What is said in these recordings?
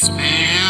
It's man.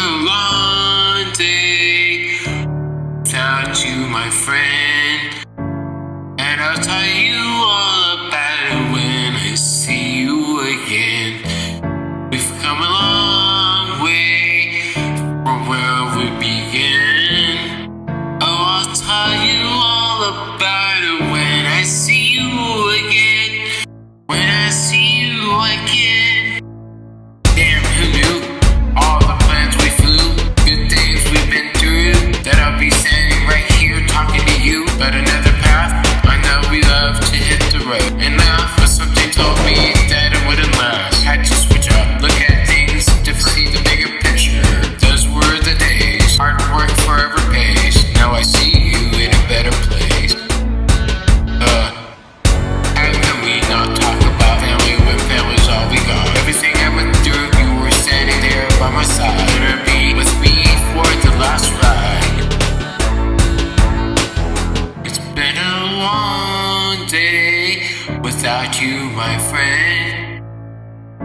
without you, my friend.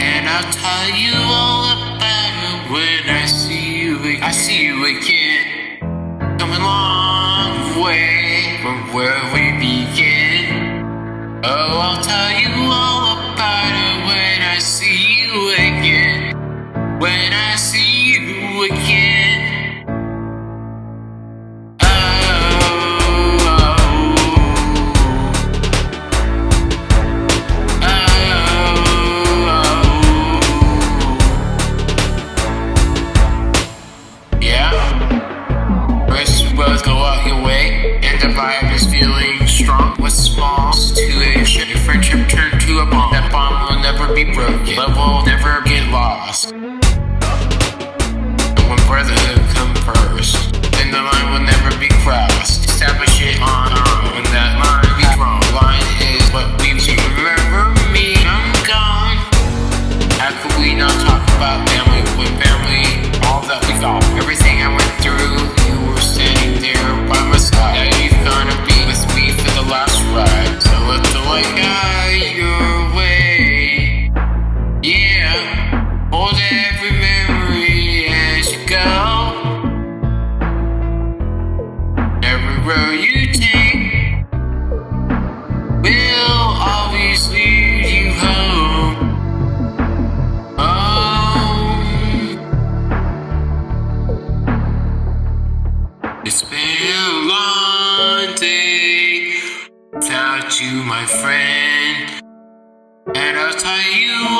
And I'll tell you all about it when I see you. I see you again. Coming a long way from where we. road you take will always lead you home. home. It's been a long day without you, my friend, and I'll tell you.